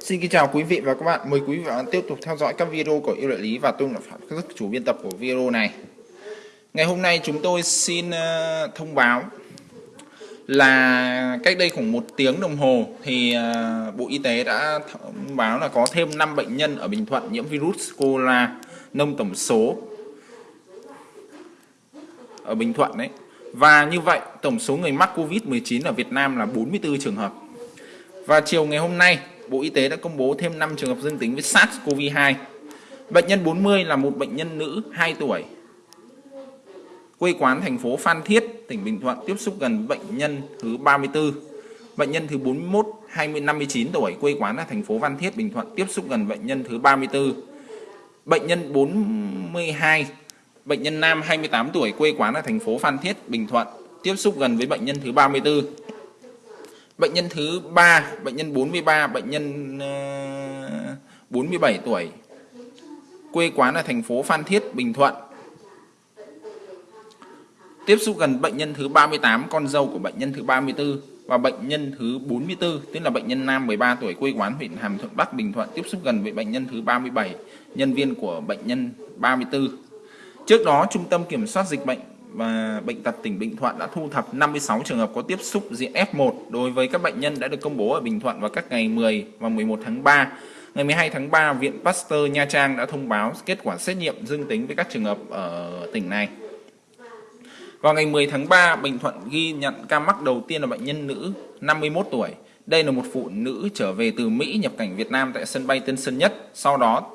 Xin kính chào quý vị và các bạn. Mời quý vị và các bạn tiếp tục theo dõi các video của yêu đại lý và tôi là Phạm Khắc chủ biên tập của video này. Ngày hôm nay chúng tôi xin ờ, thông báo là cách đây khoảng một tiếng đồng hồ thì ờ, Bộ Y tế đã thông báo là có thêm 5 bệnh nhân ở Bình Thuận nhiễm virus corona nâng tổng số ở Bình Thuận đấy. Và như vậy, tổng số người mắc Covid-19 ở Việt Nam là 44 trường hợp. Và chiều ngày hôm nay Bộ Y tế đã công bố thêm 5 trường hợp dương tính với SARS-CoV-2. Bệnh nhân 40 là một bệnh nhân nữ 2 tuổi. Quê quán thành phố Phan Thiết, tỉnh Bình Thuận tiếp xúc gần bệnh nhân thứ 34. Bệnh nhân thứ 41, 20, 59 tuổi, quê quán là thành phố Phan Thiết, Bình Thuận tiếp xúc gần bệnh nhân thứ 34. Bệnh nhân 42, bệnh nhân nam 28 tuổi, quê quán là thành phố Phan Thiết, Bình Thuận tiếp xúc gần với bệnh nhân thứ 34. Bệnh nhân thứ 3, bệnh nhân 43, bệnh nhân ờ, uh, 47 tuổi. Quê quán là thành phố Phan Thiết, Bình Thuận. Tiếp xúc gần bệnh nhân thứ 38, con dâu của bệnh nhân thứ 34 và bệnh nhân thứ 44, tức là bệnh nhân nam 13 tuổi quê quán huyện Hàm Thuận Bắc, Bình Thuận tiếp xúc gần với bệnh nhân thứ 37, nhân viên của bệnh nhân 34. Trước đó, Trung tâm Kiểm soát Dịch bệnh và Bệnh tật tỉnh Bình Thuận đã thu thập 56 trường hợp có tiếp xúc diện F1 đối với các bệnh nhân đã được công bố ở Bình Thuận vào các ngày 10 và 11 tháng 3. Ngày 12 tháng 3, Viện Pasteur Nha Trang đã thông báo kết quả xét nghiệm dương tính với các trường hợp ở tỉnh này. Vào ngày 10 tháng 3, Bình Thuận ghi nhận ca mắc đầu tiên là bệnh nhân nữ 51 tuổi. Đây là một phụ nữ trở về từ Mỹ nhập cảnh Việt Nam tại sân bay Tân Sơn Nhất. Sau đó,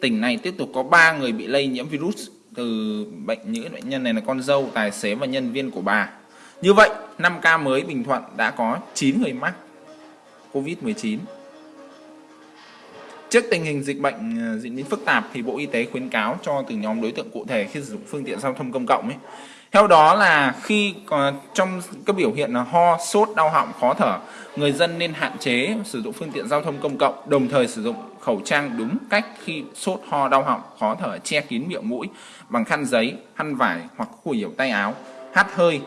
tỉnh này tiếp tục có 3 người bị lây nhiễm virus từ bệnh những bệnh nhân này là con dâu, tài xế và nhân viên của bà. Như vậy, 5 ca mới Bình Thuận đã có 9 người mắc COVID-19. Trước tình hình dịch bệnh ờ, diễn biến phức tạp thì Bộ Y tế khuyến cáo cho từng nhóm đối tượng cụ thể khi sử dụng phương tiện giao thông công cộng ấy. Theo đó là khi trong các biểu hiện là ho, sốt, đau họng, khó thở, người dân nên hạn chế sử dụng phương tiện giao thông công cộng, đồng thời sử dụng khẩu trang đúng cách khi sốt, ho, đau họng, khó thở, che kín miệng mũi bằng khăn giấy, khăn vải hoặc khuỷu hiểu tay áo, hắt hơi,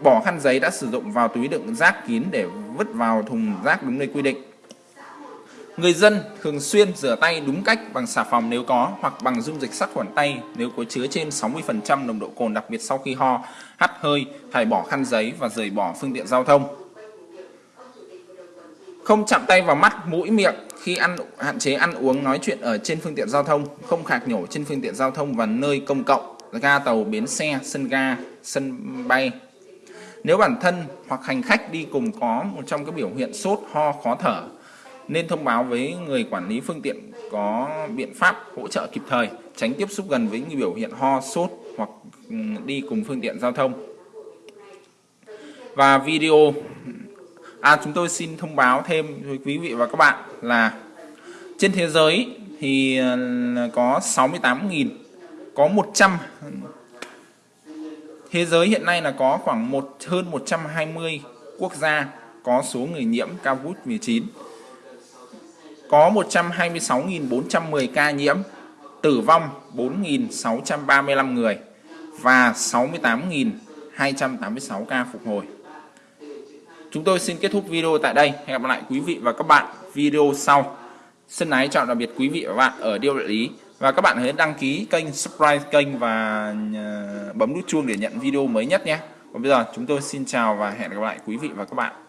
bỏ khăn giấy đã sử dụng vào túi đựng rác kín để vứt vào thùng rác đúng nơi quy định. Người dân thường xuyên rửa tay đúng cách bằng xà phòng nếu có hoặc bằng dung dịch sát khuẩn tay nếu có chứa trên 60% nồng độ cồn đặc biệt sau khi ho, hắt hơi, thải bỏ khăn giấy và rời bỏ phương tiện giao thông. Không chạm tay vào mắt, mũi, miệng khi ăn hạn chế ăn uống nói chuyện ở trên phương tiện giao thông, không khạc nhổ trên phương tiện giao thông và nơi công cộng, ga tàu, bến xe, sân ga, sân bay. Nếu bản thân hoặc hành khách đi cùng có một trong các biểu hiện sốt, ho, khó thở, nên thông báo với người quản lý phương tiện có biện pháp hỗ trợ kịp thời, tránh tiếp xúc gần với người biểu hiện ho, sốt hoặc ừ, đi cùng phương tiện giao thông. Và video À chúng tôi xin thông báo thêm với quý vị và các bạn là trên thế giới thì ờ, có 68.000 có 100 thế giới hiện nay là có khoảng một hơn 120 quốc gia có số người nhiễm COVID-19 có 126.410 ca nhiễm tử vong 4.635 người và 68.286 ca phục hồi Chúng tôi xin kết thúc video tại đây. Hẹn gặp lại quý vị và các bạn video sau. Xin ái chào tạm biệt quý vị và các bạn ở Điêu Đại Lý. Và các bạn hãy đăng ký kênh, subscribe kênh và ờ, bấm nút chuông để nhận video mới nhất nhé. Còn bây giờ chúng tôi xin chào và hẹn gặp lại quý vị và các bạn.